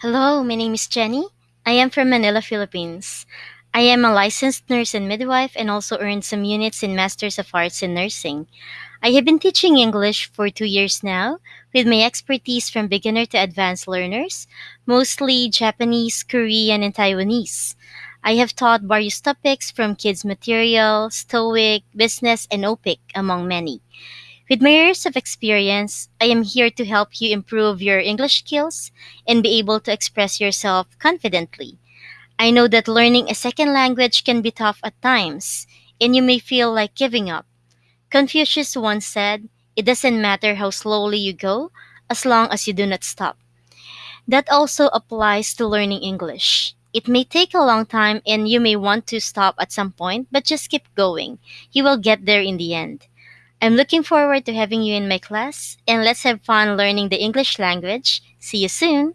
Hello, my name is Jenny. I am from Manila, Philippines. I am a licensed nurse and midwife and also earned some units in Masters of Arts in Nursing. I have been teaching English for two years now, with my expertise from beginner to advanced learners, mostly Japanese, Korean, and Taiwanese. I have taught various topics from kids material, TOEIC, business, and OPIC, among many. With my years of experience, I am here to help you improve your English skills and be able to express yourself confidently. I know that learning a second language can be tough at times, and you may feel like giving up. Confucius once said, It doesn't matter how slowly you go, as long as you do not stop. That also applies to learning English. It may take a long time and you may want to stop at some point, but just keep going. You will get there in the end. I'm looking forward to having you in my class, and let's have fun learning the English language. See you soon!